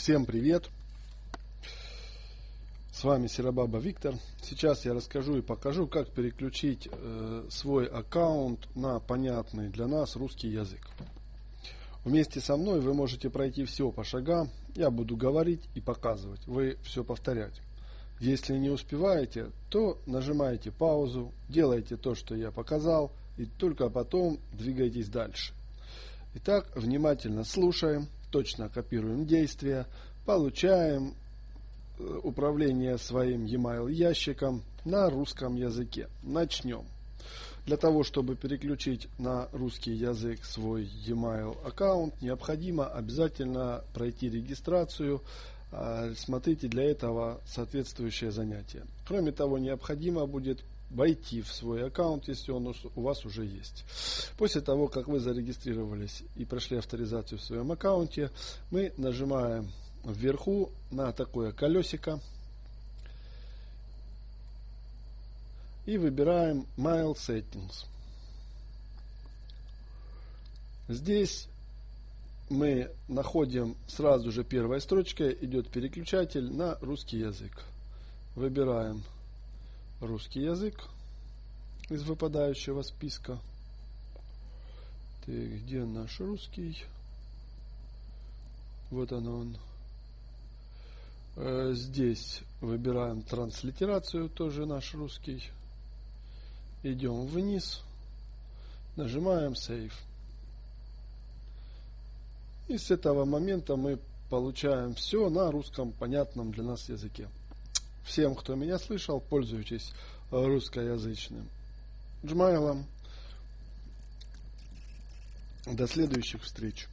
Всем привет! С вами Серабаба Виктор. Сейчас я расскажу и покажу, как переключить э, свой аккаунт на понятный для нас русский язык. Вместе со мной вы можете пройти все по шагам. Я буду говорить и показывать. Вы все повторять. Если не успеваете, то нажимаете паузу, делаете то, что я показал, и только потом двигайтесь дальше. Итак, внимательно слушаем точно копируем действия, получаем э, управление своим e-mail ящиком на русском языке. Начнем. Для того, чтобы переключить на русский язык свой e-mail аккаунт, необходимо обязательно пройти регистрацию. А, смотрите для этого соответствующее занятие. Кроме того, необходимо будет войти в свой аккаунт, если он у вас уже есть. После того, как вы зарегистрировались и прошли авторизацию в своем аккаунте, мы нажимаем вверху на такое колесико и выбираем Mail Settings. Здесь мы находим сразу же первая строчка, идет переключатель на русский язык. Выбираем русский язык из выпадающего списка. Так, где наш русский? Вот он он. Э, здесь выбираем транслитерацию, тоже наш русский. Идем вниз, нажимаем Save. И с этого момента мы получаем все на русском понятном для нас языке. Всем, кто меня слышал, пользуйтесь русскоязычным джмайлом. До следующих встреч.